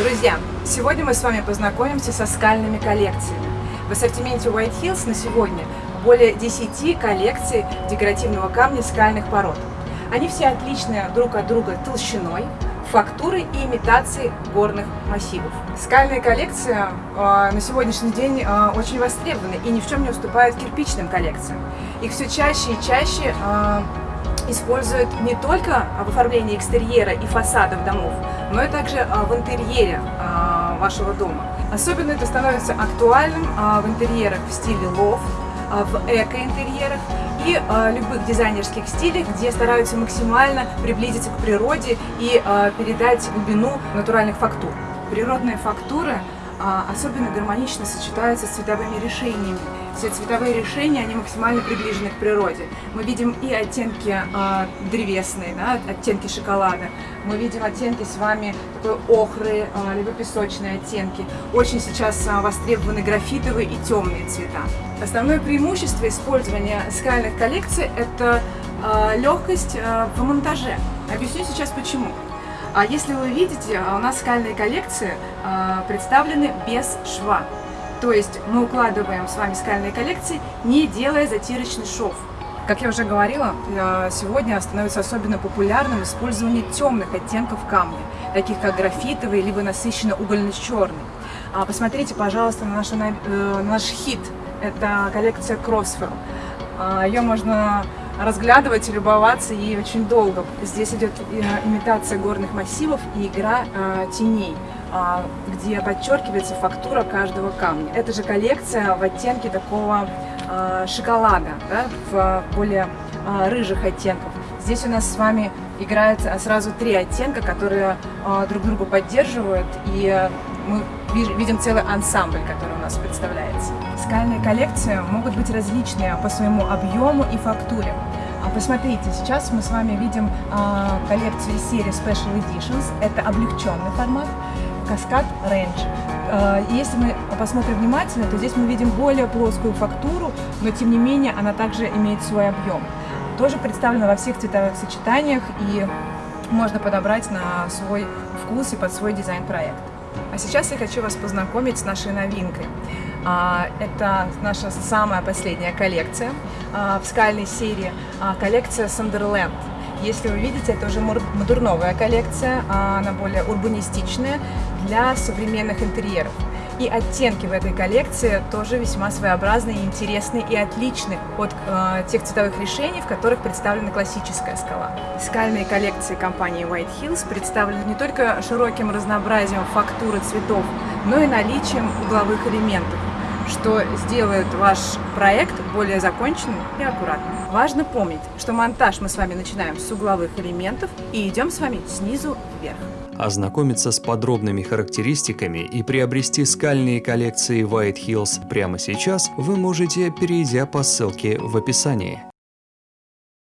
Друзья, сегодня мы с вами познакомимся со скальными коллекциями. В ассортименте White Hills на сегодня более 10 коллекций декоративного камня скальных пород. Они все отличны друг от друга толщиной, фактурой и имитацией горных массивов. Скальные коллекции э, на сегодняшний день э, очень востребованы и ни в чем не уступают кирпичным коллекциям. Их все чаще и чаще э, используют не только в оформлении экстерьера и фасадов домов, но и также в интерьере вашего дома. Особенно это становится актуальным в интерьерах в стиле лофт, в эко-интерьерах и любых дизайнерских стилях, где стараются максимально приблизиться к природе и передать глубину натуральных фактур. Природные фактуры особенно гармонично сочетаются с цветовыми решениями, все цветовые решения, они максимально приближены к природе. Мы видим и оттенки э, древесные, да, оттенки шоколада. Мы видим оттенки с вами такой охры, э, либо песочные оттенки. Очень сейчас э, востребованы графитовые и темные цвета. Основное преимущество использования скальных коллекций – это э, легкость э, в монтаже. Объясню сейчас почему. А если вы видите, у нас скальные коллекции э, представлены без шва. То есть мы укладываем с вами скальные коллекции, не делая затирочный шов. Как я уже говорила, э, сегодня становится особенно популярным использование темных оттенков камня, таких как графитовый, либо насыщенно угольно-черный. А посмотрите, пожалуйста, на наш, на наш хит. Это коллекция Crossfield. А, Ее можно разглядывать и любоваться ей очень долго. Здесь идет э, имитация горных массивов и игра э, теней. А, где подчеркивается фактура каждого камня. Это же коллекция в оттенке такого а, шоколада, да, в более а, рыжих оттенков. Здесь у нас с вами играет сразу три оттенка, которые друг друга поддерживают, и мы видим целый ансамбль, который у нас представляется. Скальные коллекции могут быть различные по своему объему и фактуре. Посмотрите, сейчас мы с вами видим коллекцию из серии Special Editions. Это облегченный формат. Каскад Range. Э, если мы посмотрим внимательно, то здесь мы видим более плоскую фактуру, но тем не менее она также имеет свой объем. Тоже представлена во всех цветовых сочетаниях и можно подобрать на свой вкус и под свой дизайн-проект. А сейчас я хочу вас познакомить с нашей новинкой. А, это наша самая последняя коллекция а, в скальной серии, коллекция Sunderland. Если вы видите, это уже модерновая коллекция, она более урбанистичная для современных интерьеров. И оттенки в этой коллекции тоже весьма своеобразные, интересные и отличны от э, тех цветовых решений, в которых представлена классическая скала. Скальные коллекции компании White Hills представлены не только широким разнообразием фактуры цветов, но и наличием угловых элементов что сделает ваш проект более законченным и аккуратным. Важно помнить, что монтаж мы с вами начинаем с угловых элементов и идем с вами снизу вверх. Ознакомиться с подробными характеристиками и приобрести скальные коллекции White Hills прямо сейчас вы можете, перейдя по ссылке в описании.